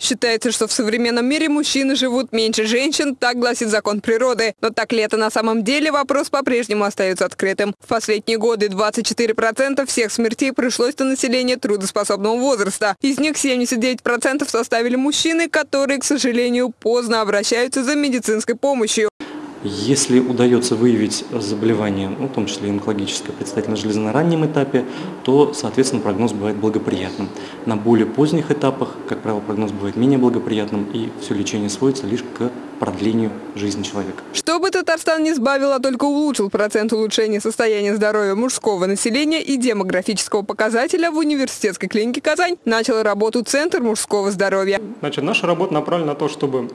Считается, что в современном мире мужчины живут меньше женщин, так гласит закон природы. Но так ли это на самом деле, вопрос по-прежнему остается открытым. В последние годы 24% всех смертей пришлось на население трудоспособного возраста. Из них 79% составили мужчины, которые, к сожалению, поздно обращаются за медицинской помощью. Если удается выявить заболевание, ну, в том числе онкологическое представительно железо на раннем этапе, то, соответственно, прогноз бывает благоприятным. На более поздних этапах, как правило, прогноз бывает менее благоприятным, и все лечение сводится лишь к продлению жизни человека. Чтобы Татарстан не сбавил, а только улучшил процент улучшения состояния здоровья мужского населения и демографического показателя в университетской клинике «Казань» начал работу Центр мужского здоровья. Значит, наша работа направлена на то, чтобы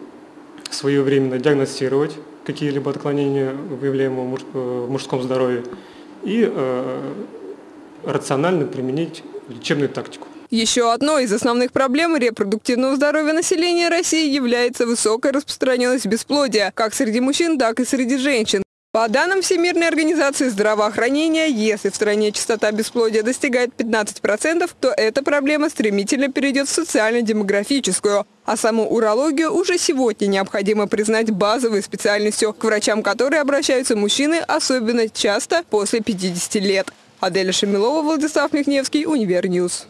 своевременно диагностировать какие-либо отклонения, выявляемые в мужском здоровье, и э, рационально применить лечебную тактику. Еще одной из основных проблем репродуктивного здоровья населения России является высокая распространенность бесплодия, как среди мужчин, так и среди женщин. По данным Всемирной организации здравоохранения, если в стране частота бесплодия достигает 15%, то эта проблема стремительно перейдет в социально-демографическую. А саму урологию уже сегодня необходимо признать базовой специальностью, к врачам которой обращаются мужчины особенно часто после 50 лет. Аделя Шамилова, Владислав Михневский, UniverNews.